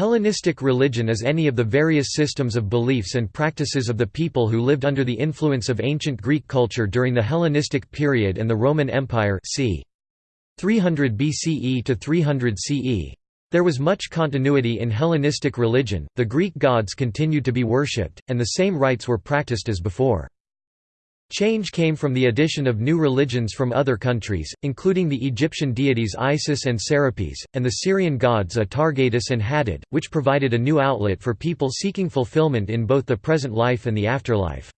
Hellenistic religion is any of the various systems of beliefs and practices of the people who lived under the influence of ancient Greek culture during the Hellenistic period and the Roman Empire c. 300 BCE to 300 CE. There was much continuity in Hellenistic religion, the Greek gods continued to be worshipped, and the same rites were practiced as before. Change came from the addition of new religions from other countries, including the Egyptian deities Isis and Serapis, and the Syrian gods Atargatis and Hadad, which provided a new outlet for people seeking fulfillment in both the present life and the afterlife.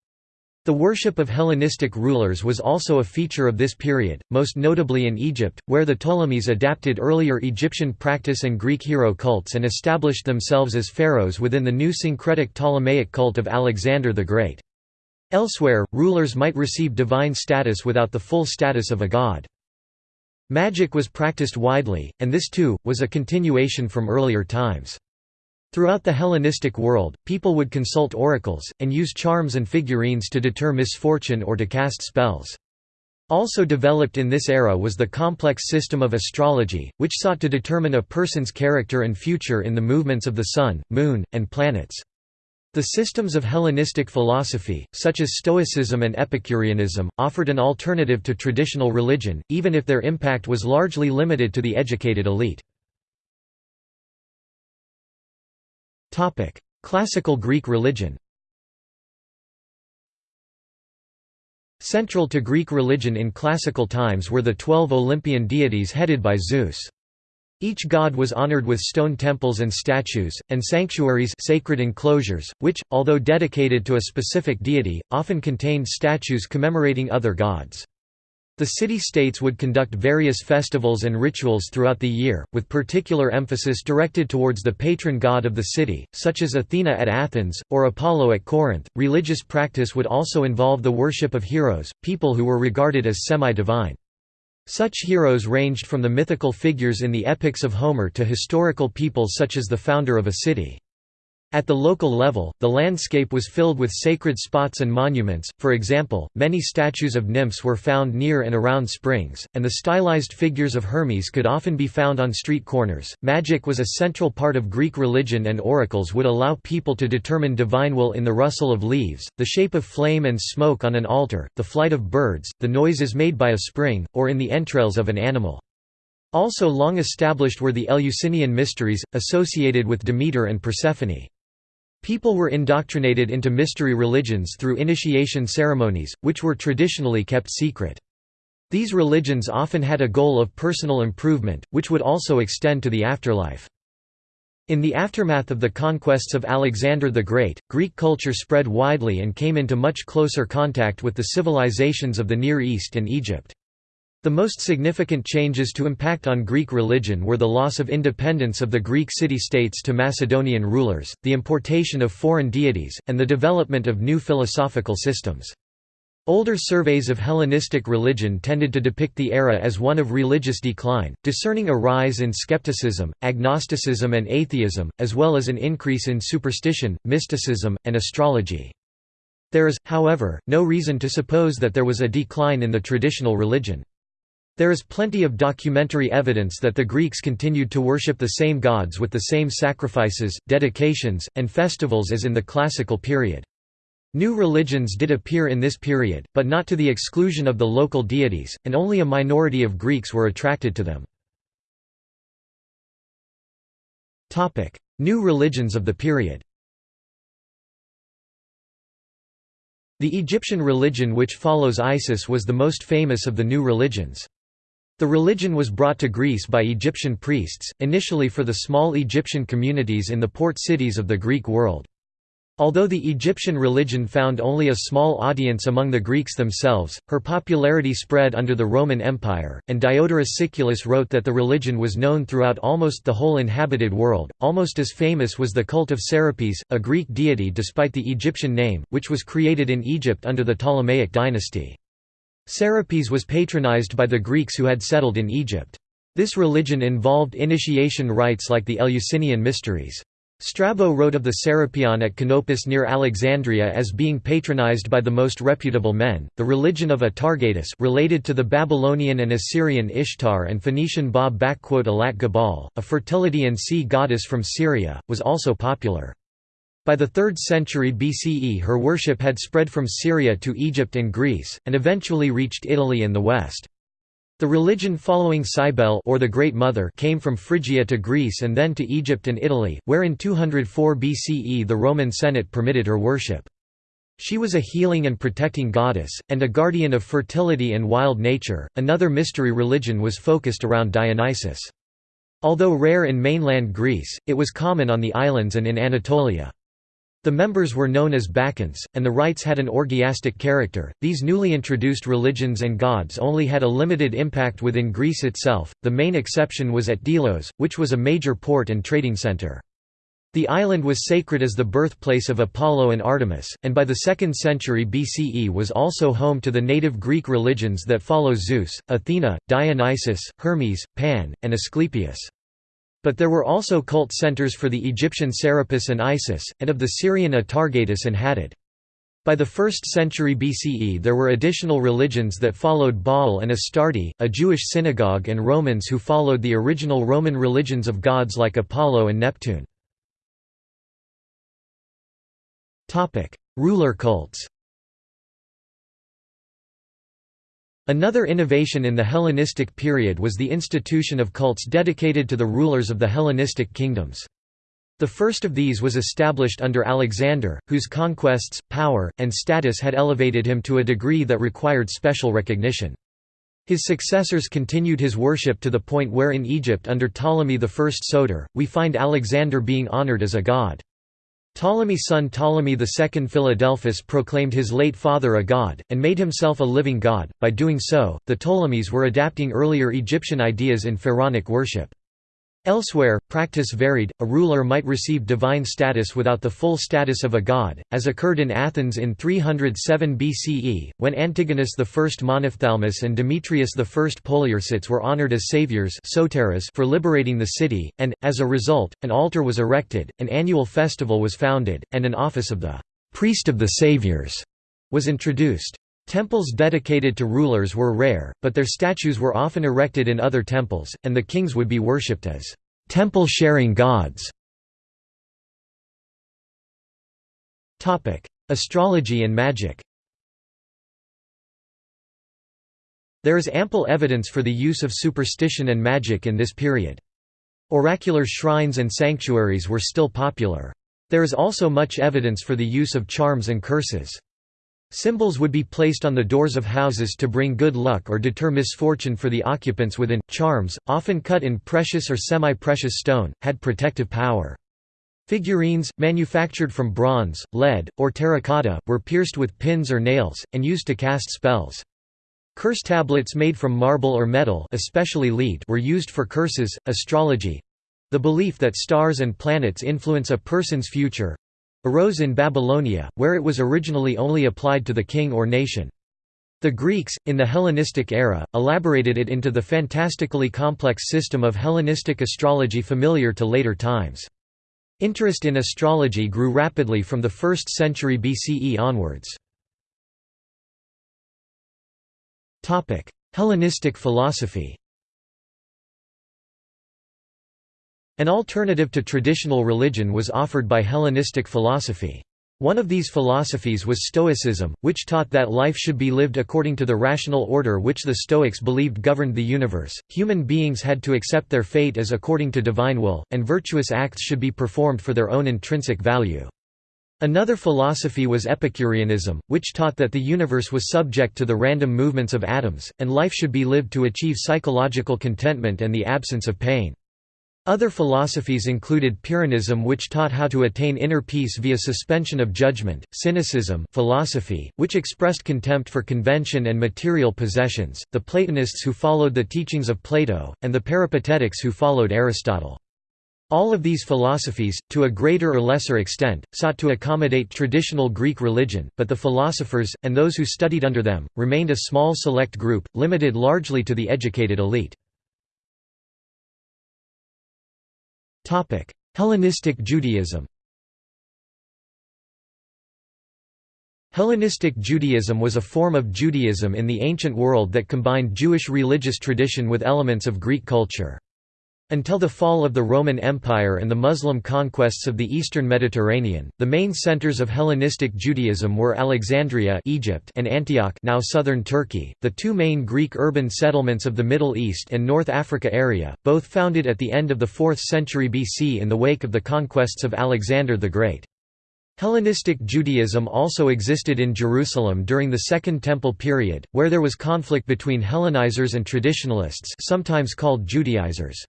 The worship of Hellenistic rulers was also a feature of this period, most notably in Egypt, where the Ptolemies adapted earlier Egyptian practice and Greek hero cults and established themselves as pharaohs within the new syncretic Ptolemaic cult of Alexander the Great. Elsewhere, rulers might receive divine status without the full status of a god. Magic was practiced widely, and this too, was a continuation from earlier times. Throughout the Hellenistic world, people would consult oracles, and use charms and figurines to deter misfortune or to cast spells. Also developed in this era was the complex system of astrology, which sought to determine a person's character and future in the movements of the sun, moon, and planets. The systems of Hellenistic philosophy, such as Stoicism and Epicureanism, offered an alternative to traditional religion, even if their impact was largely limited to the educated elite. Classical Greek religion Central to Greek religion in classical times were the twelve Olympian deities headed by Zeus. Each god was honored with stone temples and statues, and sanctuaries sacred enclosures, which, although dedicated to a specific deity, often contained statues commemorating other gods. The city-states would conduct various festivals and rituals throughout the year, with particular emphasis directed towards the patron god of the city, such as Athena at Athens, or Apollo at Corinth. Religious practice would also involve the worship of heroes, people who were regarded as semi-divine. Such heroes ranged from the mythical figures in the epics of Homer to historical people such as the founder of a city. At the local level, the landscape was filled with sacred spots and monuments, for example, many statues of nymphs were found near and around springs, and the stylized figures of Hermes could often be found on street corners. Magic was a central part of Greek religion, and oracles would allow people to determine divine will in the rustle of leaves, the shape of flame and smoke on an altar, the flight of birds, the noises made by a spring, or in the entrails of an animal. Also long established were the Eleusinian mysteries, associated with Demeter and Persephone. People were indoctrinated into mystery religions through initiation ceremonies, which were traditionally kept secret. These religions often had a goal of personal improvement, which would also extend to the afterlife. In the aftermath of the conquests of Alexander the Great, Greek culture spread widely and came into much closer contact with the civilizations of the Near East and Egypt. The most significant changes to impact on Greek religion were the loss of independence of the Greek city-states to Macedonian rulers, the importation of foreign deities, and the development of new philosophical systems. Older surveys of Hellenistic religion tended to depict the era as one of religious decline, discerning a rise in skepticism, agnosticism and atheism, as well as an increase in superstition, mysticism, and astrology. There is, however, no reason to suppose that there was a decline in the traditional religion. There is plenty of documentary evidence that the Greeks continued to worship the same gods with the same sacrifices, dedications, and festivals as in the classical period. New religions did appear in this period, but not to the exclusion of the local deities, and only a minority of Greeks were attracted to them. New religions of the period The Egyptian religion which follows Isis was the most famous of the new religions. The religion was brought to Greece by Egyptian priests, initially for the small Egyptian communities in the port cities of the Greek world. Although the Egyptian religion found only a small audience among the Greeks themselves, her popularity spread under the Roman Empire, and Diodorus Siculus wrote that the religion was known throughout almost the whole inhabited world. Almost as famous was the cult of Serapis, a Greek deity despite the Egyptian name, which was created in Egypt under the Ptolemaic dynasty. Serapis was patronized by the Greeks who had settled in Egypt. This religion involved initiation rites like the Eleusinian mysteries. Strabo wrote of the Serapion at Canopus near Alexandria as being patronized by the most reputable men. The religion of Atargatis, related to the Babylonian and Assyrian Ishtar and Phoenician Ba Alat Gabal, a fertility and sea goddess from Syria, was also popular. By the 3rd century BCE her worship had spread from Syria to Egypt and Greece, and eventually reached Italy and the West. The religion following Cybele or the Great Mother came from Phrygia to Greece and then to Egypt and Italy, where in 204 BCE the Roman Senate permitted her worship. She was a healing and protecting goddess, and a guardian of fertility and wild nature. Another mystery religion was focused around Dionysus. Although rare in mainland Greece, it was common on the islands and in Anatolia. The members were known as Bacchants, and the rites had an orgiastic character. These newly introduced religions and gods only had a limited impact within Greece itself, the main exception was at Delos, which was a major port and trading center. The island was sacred as the birthplace of Apollo and Artemis, and by the 2nd century BCE was also home to the native Greek religions that follow Zeus, Athena, Dionysus, Hermes, Pan, and Asclepius. But there were also cult centers for the Egyptian Serapis and Isis, and of the Syrian Atargatis and Hadad. By the 1st century BCE there were additional religions that followed Baal and Astarte, a Jewish synagogue and Romans who followed the original Roman religions of gods like Apollo and Neptune. Ruler cults Another innovation in the Hellenistic period was the institution of cults dedicated to the rulers of the Hellenistic kingdoms. The first of these was established under Alexander, whose conquests, power, and status had elevated him to a degree that required special recognition. His successors continued his worship to the point where in Egypt under Ptolemy I Soter, we find Alexander being honored as a god. Ptolemy's son Ptolemy II Philadelphus proclaimed his late father a god, and made himself a living god. By doing so, the Ptolemies were adapting earlier Egyptian ideas in pharaonic worship. Elsewhere, practice varied, a ruler might receive divine status without the full status of a god, as occurred in Athens in 307 BCE, when Antigonus I Monophthalmus and Demetrius I Poliorcetes were honored as saviors for liberating the city, and, as a result, an altar was erected, an annual festival was founded, and an office of the «priest of the saviors» was introduced. Temples dedicated to rulers were rare, but their statues were often erected in other temples, and the kings would be worshipped as temple-sharing gods. Astrology and magic There is ample evidence for the use of superstition and magic in this period. Oracular shrines and sanctuaries were still popular. There is also much evidence for the use of charms and curses. Symbols would be placed on the doors of houses to bring good luck or deter misfortune for the occupants within. Charms, often cut in precious or semi precious stone, had protective power. Figurines, manufactured from bronze, lead, or terracotta, were pierced with pins or nails, and used to cast spells. Curse tablets made from marble or metal especially lead were used for curses, astrology—the belief that stars and planets influence a person's future, arose in Babylonia, where it was originally only applied to the king or nation. The Greeks, in the Hellenistic era, elaborated it into the fantastically complex system of Hellenistic astrology familiar to later times. Interest in astrology grew rapidly from the 1st century BCE onwards. Hellenistic philosophy An alternative to traditional religion was offered by Hellenistic philosophy. One of these philosophies was Stoicism, which taught that life should be lived according to the rational order which the Stoics believed governed the universe. Human beings had to accept their fate as according to divine will, and virtuous acts should be performed for their own intrinsic value. Another philosophy was Epicureanism, which taught that the universe was subject to the random movements of atoms, and life should be lived to achieve psychological contentment and the absence of pain. Other philosophies included Pyrrhonism which taught how to attain inner peace via suspension of judgment, Cynicism philosophy, which expressed contempt for convention and material possessions, the Platonists who followed the teachings of Plato, and the Peripatetics who followed Aristotle. All of these philosophies, to a greater or lesser extent, sought to accommodate traditional Greek religion, but the philosophers, and those who studied under them, remained a small select group, limited largely to the educated elite. Hellenistic Judaism Hellenistic Judaism was a form of Judaism in the ancient world that combined Jewish religious tradition with elements of Greek culture. Until the fall of the Roman Empire and the Muslim conquests of the eastern Mediterranean, the main centers of Hellenistic Judaism were Alexandria Egypt and Antioch now southern Turkey, the two main Greek urban settlements of the Middle East and North Africa area, both founded at the end of the 4th century BC in the wake of the conquests of Alexander the Great. Hellenistic Judaism also existed in Jerusalem during the Second Temple period, where there was conflict between Hellenizers and traditionalists sometimes called Judaizers.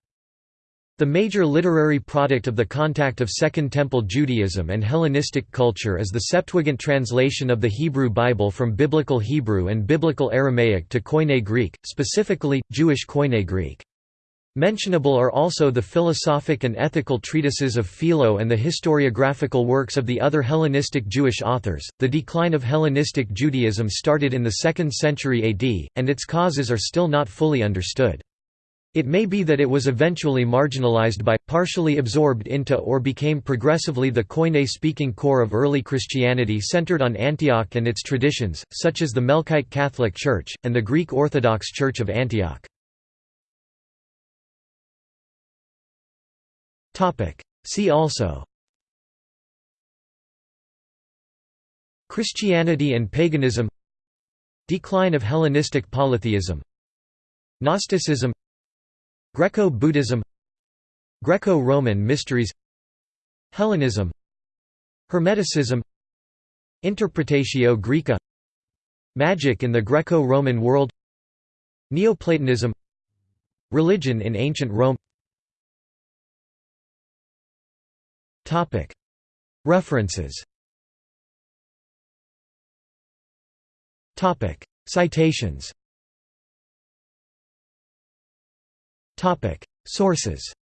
The major literary product of the contact of Second Temple Judaism and Hellenistic culture is the Septuagint translation of the Hebrew Bible from Biblical Hebrew and Biblical Aramaic to Koine Greek, specifically, Jewish Koine Greek. Mentionable are also the philosophic and ethical treatises of Philo and the historiographical works of the other Hellenistic Jewish authors. The decline of Hellenistic Judaism started in the 2nd century AD, and its causes are still not fully understood. It may be that it was eventually marginalized by, partially absorbed into or became progressively the Koine-speaking core of early Christianity centered on Antioch and its traditions, such as the Melkite Catholic Church, and the Greek Orthodox Church of Antioch. See also Christianity and paganism Decline of Hellenistic polytheism Gnosticism Greco-Buddhism Greco-Roman mysteries Hellenism Hermeticism Interpretatio Graeca Magic in the Greco-Roman world Neoplatonism Religion in ancient Rome. References. Citations Sources